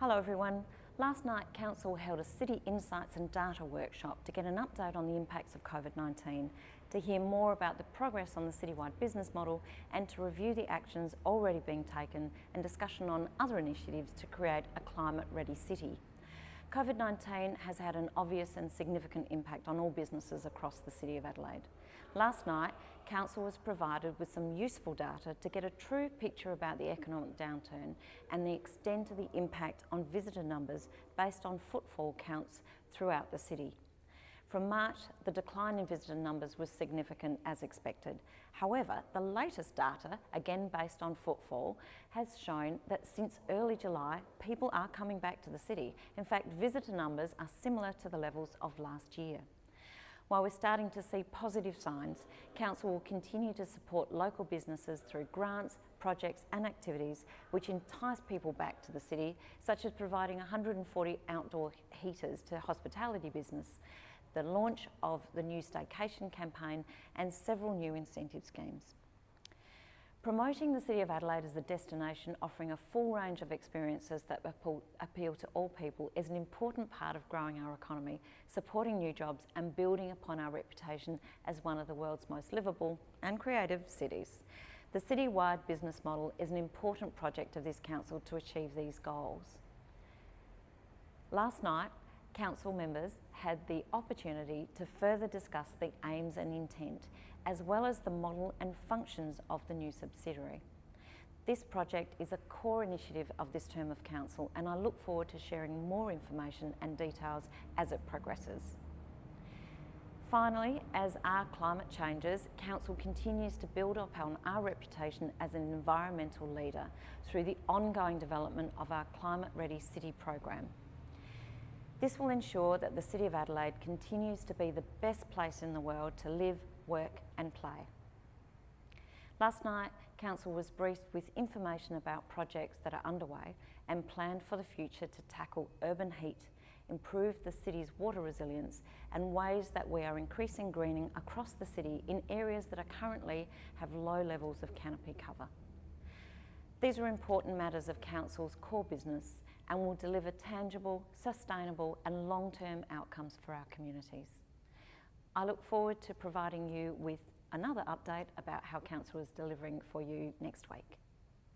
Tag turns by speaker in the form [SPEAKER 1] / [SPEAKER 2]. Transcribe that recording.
[SPEAKER 1] Hello everyone. Last night Council held a City Insights and Data workshop to get an update on the impacts of COVID-19, to hear more about the progress on the citywide business model and to review the actions already being taken and discussion on other initiatives to create a climate-ready city. COVID-19 has had an obvious and significant impact on all businesses across the City of Adelaide. Last night, Council was provided with some useful data to get a true picture about the economic downturn and the extent of the impact on visitor numbers based on footfall counts throughout the city. From March, the decline in visitor numbers was significant as expected. However, the latest data, again based on footfall, has shown that since early July, people are coming back to the city. In fact, visitor numbers are similar to the levels of last year. While we're starting to see positive signs, Council will continue to support local businesses through grants, projects and activities which entice people back to the city, such as providing 140 outdoor heaters to hospitality business, the launch of the new staycation campaign and several new incentive schemes. Promoting the City of Adelaide as a destination offering a full range of experiences that appeal to all people is an important part of growing our economy, supporting new jobs and building upon our reputation as one of the world's most livable and creative cities. The city-wide business model is an important project of this council to achieve these goals. Last night, council members had the opportunity to further discuss the aims and intent, as well as the model and functions of the new subsidiary. This project is a core initiative of this term of council and I look forward to sharing more information and details as it progresses. Finally, as our climate changes, Council continues to build upon our reputation as an environmental leader through the ongoing development of our Climate Ready City program. This will ensure that the City of Adelaide continues to be the best place in the world to live, work and play. Last night, Council was briefed with information about projects that are underway and planned for the future to tackle urban heat, improve the city's water resilience and ways that we are increasing greening across the city in areas that are currently have low levels of canopy cover. These are important matters of Council's core business and will deliver tangible, sustainable and long-term outcomes for our communities. I look forward to providing you with another update about how Council is delivering for you next week.